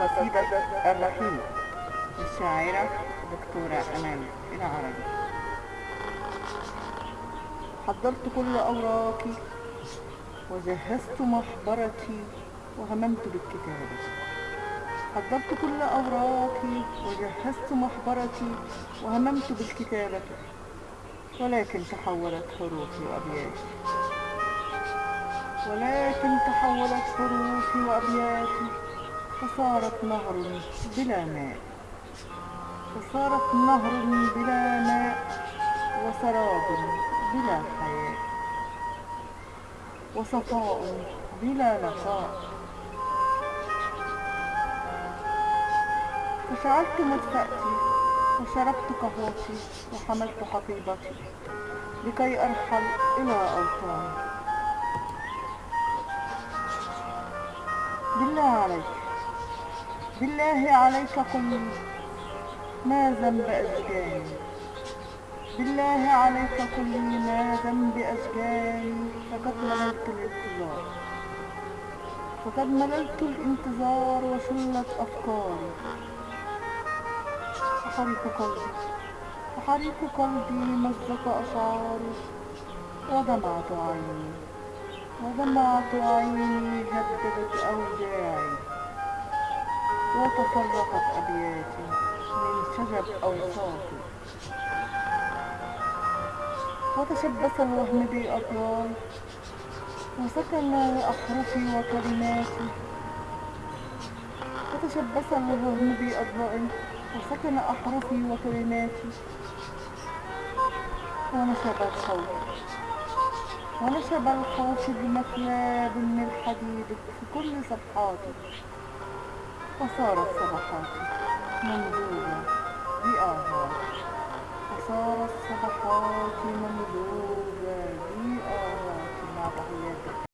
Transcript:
قصيدة الرحيل للشاعرة دكتورة أمال العربي حضرت كل أوراقي وجهزت محبرتي وهممت بالكتابة. حضرت كل أوراقي وجهزت محبرتي وهممت بالكتابة. ولكن تحولت حروفي وأبياتي. ولكن تحولت حروفي وأبياتي. فصارت نهر بلا ماء. فصارت نهر بلا ماء وسراب بلا حياة وصفاء بلا نقاء فشعلت مدفأتي وشربت قهوتي وحملت حقيبتي لكي أرحل إلى أوطاني. بالله عليك قل ما ذنب أشجاني بالله عليك قل لي ما ذنب أشجاني فقد مللت الانتظار. فقد مللت الانتظار وشلت أفكاري. وحريق قلبي. وحريق قلبي مزق أشعاري. ودمعت عيني. ودمعت عيني هددت أوجاعي. وتفرقت أبياتي من شجب أوصافي وتشبث الوهم بأضلال وسكن أحرفي وكلماتي وتشبث الوهم بأضلال وسكن أحرفي وكلماتي ونشب الخوف ونشب الخوف بمثياب من الحديد في كل صفحاتي. فصارت صبحاتي ممدودة بآهات فصارت صبحاتي ممدودة بآهات مع تحياتك